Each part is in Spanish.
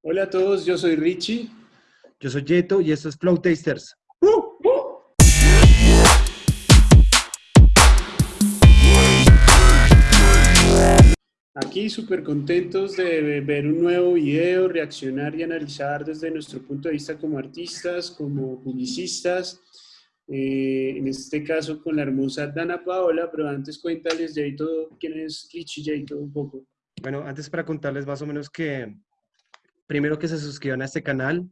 Hola a todos, yo soy Richie. Yo soy Yeto y esto es Flow Tasters. Aquí súper contentos de ver un nuevo video, reaccionar y analizar desde nuestro punto de vista como artistas, como publicistas, eh, en este caso con la hermosa Dana Paola, pero antes cuéntales, Yeto, quién es Richie Yeto un poco. Bueno, antes para contarles más o menos que primero que se suscriban a este canal,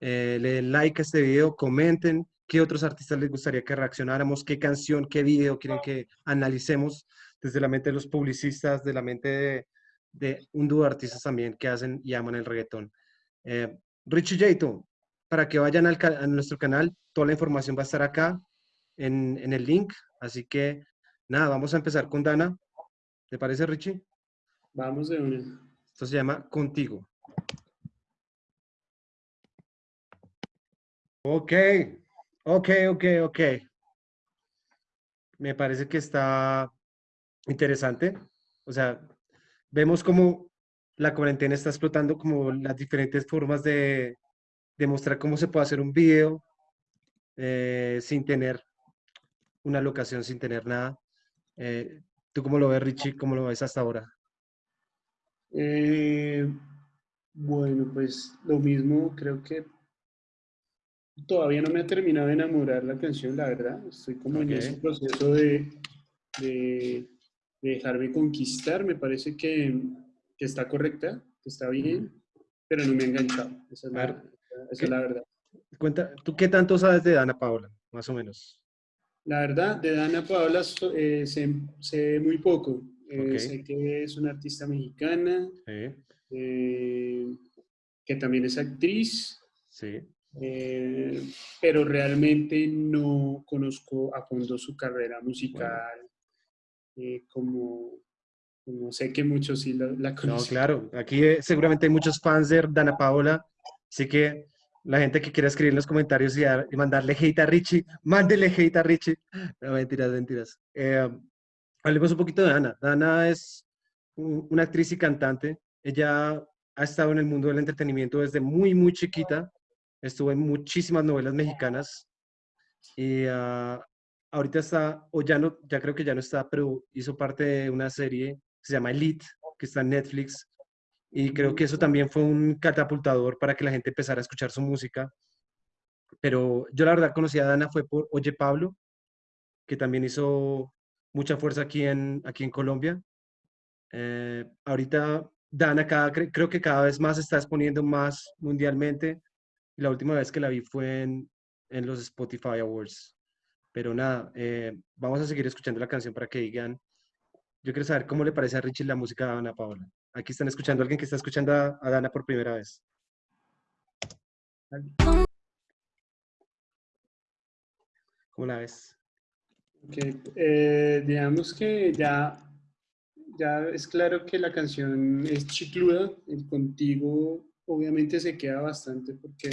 eh, le den like a este video, comenten qué otros artistas les gustaría que reaccionáramos, qué canción, qué video quieren que analicemos desde la mente de los publicistas, de la mente de, un dúo de artistas también que hacen y aman el reggaetón. Eh, Richie Jato, para que vayan al, a nuestro canal, toda la información va a estar acá en, en el link, así que nada, vamos a empezar con Dana. ¿Te parece, Richie? Vamos de una. Esto se llama Contigo. Ok, ok, ok, ok. Me parece que está interesante. O sea, vemos como la cuarentena está explotando como las diferentes formas de, demostrar cómo se puede hacer un video eh, sin tener una locación, sin tener nada. Eh, ¿Tú cómo lo ves, Richie? ¿Cómo lo ves hasta ahora? Eh, bueno, pues lo mismo, creo que todavía no me ha terminado de enamorar la canción, la verdad. Estoy como en ese proceso de, de, dejarme conquistar. Me parece que, que, está correcta, que está bien, pero no me ha enganchado. Esa es, la, esa es la verdad. Cuenta, ¿tú qué tanto sabes de Dana Paola, más o menos? La verdad, de Dana Paola eh, sé, sé, muy poco. Eh, sé que es una artista mexicana, eh, que también es actriz. Sí. Eh, pero realmente no conozco a fondo su carrera musical, eh, como, como, sé que muchos sí la, conocen. No, claro, aquí eh, seguramente hay muchos fans de Dana Paola, así que la gente que quiera escribir en los comentarios y, mandarle hate a Richie, mándele hate a Richie. No, mentiras, mentiras. hablemos un poquito de Dana. Dana es una actriz y cantante. Ella ha estado en el mundo del entretenimiento desde muy, muy chiquita estuvo en muchísimas novelas mexicanas y ah, ahorita está, o ya no, ya creo que ya no está, pero hizo parte de una serie que se llama Elite, que está en Netflix, y creo que eso también fue un catapultador para que la gente empezara a escuchar su música. Pero yo la verdad conocí a Dana fue por Oye Pablo, que también hizo mucha fuerza aquí en, aquí en Colombia. Eh, ahorita Dana cada, creo que cada vez más está exponiendo más mundialmente y la última vez que la vi fue en, en los Spotify Awards. Pero nada, eh, vamos a seguir escuchando la canción para que digan. Yo quiero saber cómo le parece a Richie la música de Ana Paola. Aquí están escuchando a alguien que está escuchando a, Dana por primera vez. ¿Cómo la ves? Eh, digamos que ya, ya es claro que la canción es chicluda, el contigo obviamente se queda bastante porque,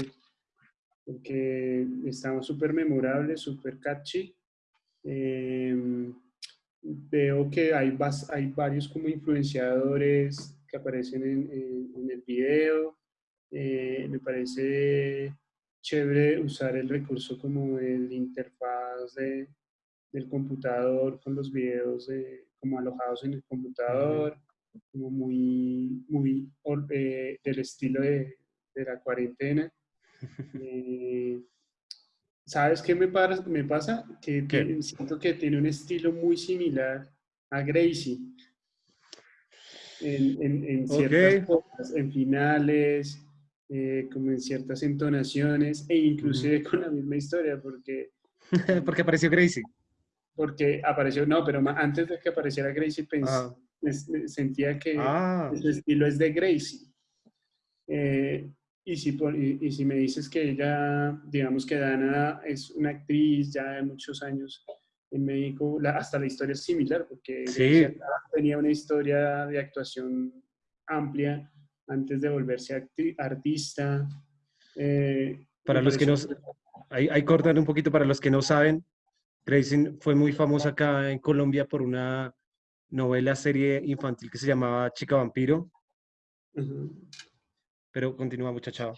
porque estamos súper memorables, súper catchy. Em, veo que hay, hay varios como influenciadores que aparecen en, el video. Eh, me parece chévere usar el recurso como el interfaz de, del computador con los videos como alojados en el computador como muy, muy eh, del estilo de, de, la cuarentena. Eh, ¿Sabes qué me, me pasa? Que siento que tiene un estilo muy similar a Gracie. En, en, en ciertas cosas, en finales, eh, como en ciertas entonaciones, e inclusive con la misma historia, porque... porque apareció Gracie. Porque apareció, no, pero antes de que apareciera Gracie pensé, sentía que ah. ese estilo es de Gracie. Eh, y, si, y, si me dices que ella, digamos que Dana es una actriz ya de muchos años en México, hasta la historia es similar, porque tenía una historia de actuación amplia antes de volverse artista. Eh, para los que no, hay, hay cortar un poquito para los que no saben, Gracie fue muy famosa acá en Colombia por una novela, serie infantil que se llamaba Chica Vampiro. Pero continúa, muchacho.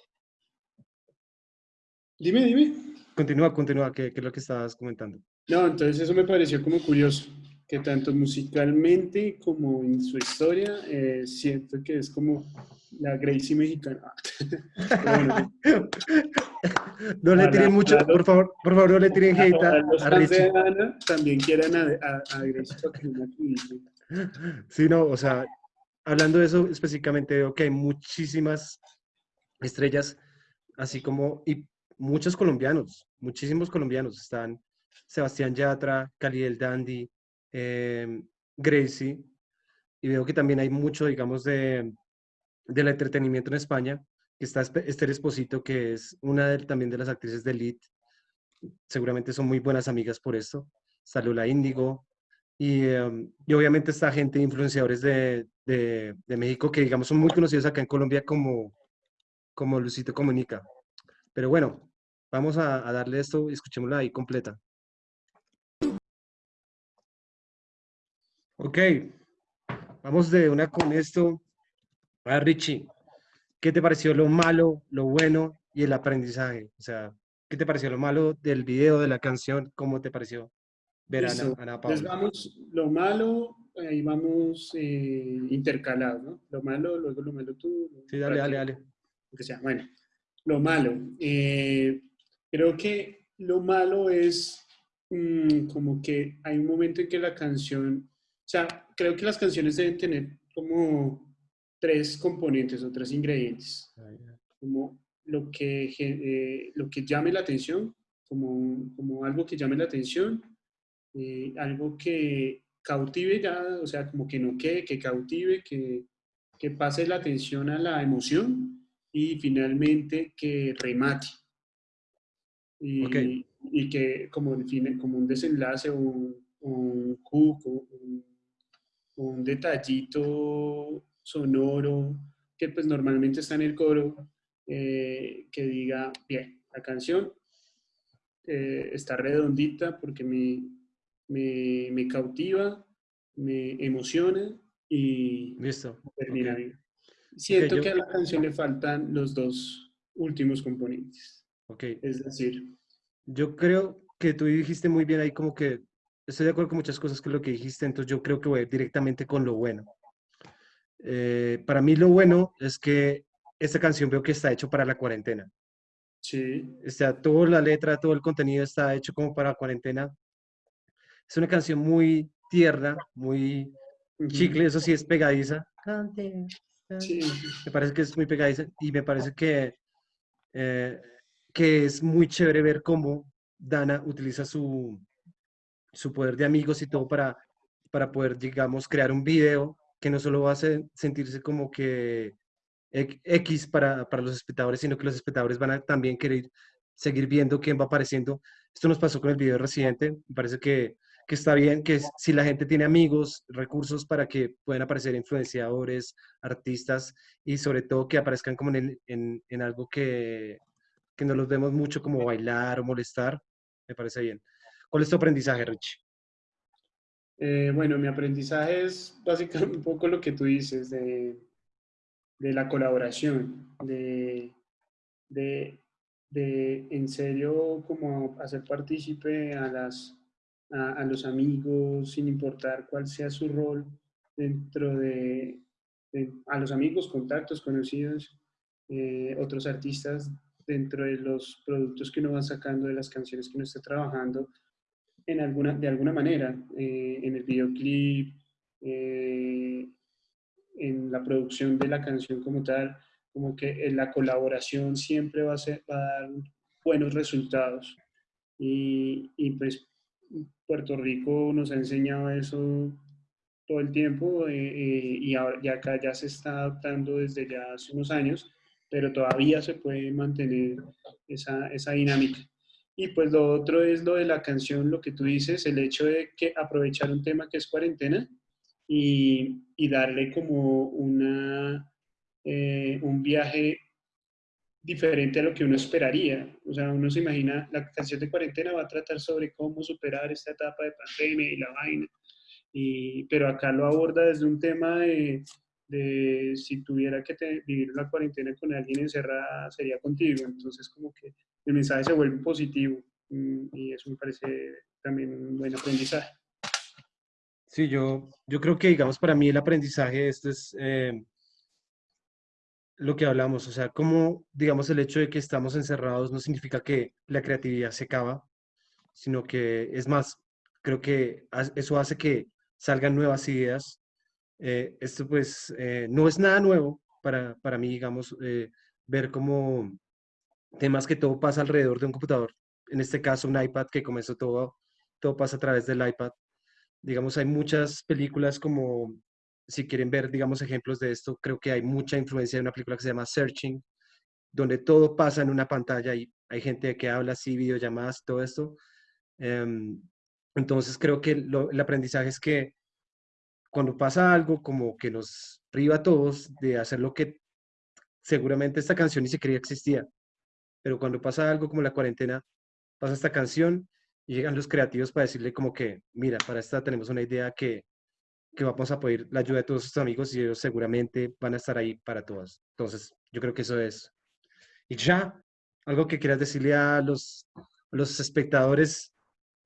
Dime, dime. Continúa, continúa, ¿qué, ¿qué, es lo que estabas comentando? No, entonces eso me pareció como curioso, que tanto musicalmente como en su historia, eh, siento que es como la Gracie mexicana. no le tiren mucho, por favor, por favor, no le tiren hate a, los fans de Ana también quieren a, a, a Sí, no, o sea, hablando de eso específicamente, veo que hay muchísimas estrellas, así como, y muchos colombianos, muchísimos colombianos. Están Sebastián Yatra, Cali el Dandy, eh, Gracie, y veo que también hay mucho, digamos, de, del entretenimiento en España, que está Esther Esposito, que es una de, también de las actrices de Elite. Seguramente son muy buenas amigas por esto. Salula Índigo. Y, em, y, obviamente esta gente, influenciadores de, de, de, México, que digamos son muy conocidos acá en Colombia como, como Lucito Comunica. Pero bueno, vamos a, darle esto y escuchémosla ahí completa. Ok, vamos de una con esto. A Richie, ¿qué te pareció lo malo, lo bueno y el aprendizaje? O sea, ¿qué te pareció lo malo del video, de la canción? ¿Cómo te pareció ver a Ana, Paula? Pues vamos, lo malo, ahí vamos eh, intercalados, ¿no? Lo malo, luego lo malo tú. sí, dale, dale, dale. Que sea, bueno, lo malo. Eh, creo que lo malo es mm, como que hay un momento en que la canción, o sea, creo que las canciones deben tener como tres componentes o tres ingredientes. Ah, como lo que, eh, lo que llame la atención, como, como algo que llame la atención, eh, algo que cautive ya, o sea, como que no quede, que cautive, que, que pase la atención a la emoción y finalmente que remate. Y, y que como, como un desenlace o un, un hook, un, un, detallito sonoro que pues normalmente está en el coro, eh, que diga, bien, la canción eh, está redondita porque me, me, me, cautiva, me emociona y Listo. termina bien. Siento que a la canción le faltan los dos últimos componentes. Okay. Es decir, yo creo que tú dijiste muy bien ahí como que estoy de acuerdo con muchas cosas que lo que dijiste, entonces yo creo que voy directamente con lo bueno. Eh, para mí lo bueno es que esta canción veo que está hecho para la cuarentena. Sí. O sea, toda la letra, todo el contenido está hecho como para la cuarentena. Es una canción muy tierna, muy chicle, eso sí es pegadiza. Sí. Me parece que es muy pegadiza y me parece que, eh, que es muy chévere ver cómo Dana utiliza su, su poder de amigos y todo para, para poder, digamos, crear un video que no solo va a sentirse como que X para, para, los espectadores, sino que los espectadores van a también querer seguir viendo quién va apareciendo. Esto nos pasó con el video Residente. Me parece que que está bien que si la gente tiene amigos, recursos para que puedan aparecer influenciadores, artistas y sobre todo que aparezcan como en, en, en algo que, que no los vemos mucho como bailar o molestar, me parece bien. ¿Cuál es tu aprendizaje, Rich? Eh, bueno, mi aprendizaje es básicamente un poco lo que tú dices de, la colaboración, de en serio como hacer partícipe a las a, los amigos, sin importar cuál sea su rol dentro de, a los amigos, contactos, conocidos, eh, otros artistas dentro de los productos que uno va sacando, de las canciones que uno está trabajando, en alguna, de alguna manera, eh, en el videoclip, eh, en la producción de la canción como tal, como que la colaboración siempre va a, ser, va a dar buenos resultados. Y, y pues Puerto Rico nos ha enseñado eso todo el tiempo eh, eh, y, ahora, ya acá ya se está adaptando desde ya hace unos años, pero todavía se puede mantener esa, esa dinámica. Y pues lo otro es lo de la canción, lo que tú dices, el hecho de que aprovechar un tema que es cuarentena y, y darle como una, eh, un viaje diferente a lo que uno esperaría. O sea, uno se imagina, la canción de cuarentena va a tratar sobre cómo superar esta etapa de pandemia y la vaina, y, pero acá lo aborda desde un tema de, de si tuviera que vivir la cuarentena con alguien encerrada, sería contigo. Entonces, como que el mensaje se vuelve positivo mm, y eso me parece también un buen aprendizaje. Sí, yo, yo creo que, digamos, para mí el aprendizaje esto es eh, lo que hablamos, o sea, como, digamos, el hecho de que estamos encerrados no significa que la creatividad se acaba, sino que es más, creo que eso hace que salgan nuevas ideas. Eh, esto pues eh, no es nada nuevo para, para mí, digamos, eh, ver cómo temas que todo pasa alrededor de un computador, en este caso un iPad que comenzó todo, todo pasa a través del iPad. Digamos, hay muchas películas como, si quieren ver, digamos, ejemplos de esto, creo que hay mucha influencia de una película que se llama Searching, donde todo pasa en una pantalla y hay gente que habla así, videollamadas, todo esto. Em, entonces creo que el aprendizaje es que cuando pasa algo como que nos priva a todos de hacer lo que seguramente esta canción ni siquiera existía, pero cuando pasa algo como la cuarentena, pasa esta canción y llegan los creativos para decirle como que, mira, para esta tenemos una idea que, que vamos a pedir la ayuda de todos sus amigos y ellos seguramente van a estar ahí para todos. Entonces, yo creo que eso es. Y ya, algo que quieras decirle a los, los espectadores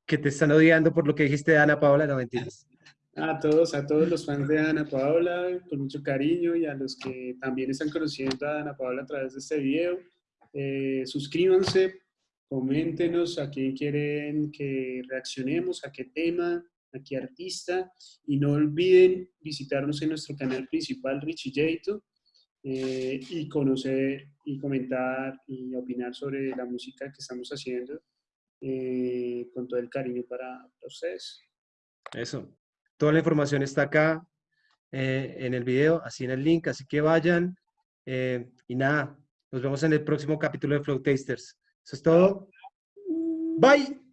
que te están odiando por lo que dijiste de Ana Paola, no mentiras. A todos, a todos los fans de Ana Paola, con mucho cariño, y a los que también están conociendo a Ana Paola a través de este video, eh, suscríbanse, coméntenos a quién quieren que reaccionemos, a qué tema, a qué artista, y no olviden visitarnos en nuestro canal principal, Richie Jato, eh, y conocer y comentar y opinar sobre la música que estamos haciendo eh, con todo el cariño para, ustedes. Eso. Toda la información está acá eh, en el video, así en el link, así que vayan. Y nada, nos vemos en el próximo capítulo de Flow Tasters. Eso es todo. Bye.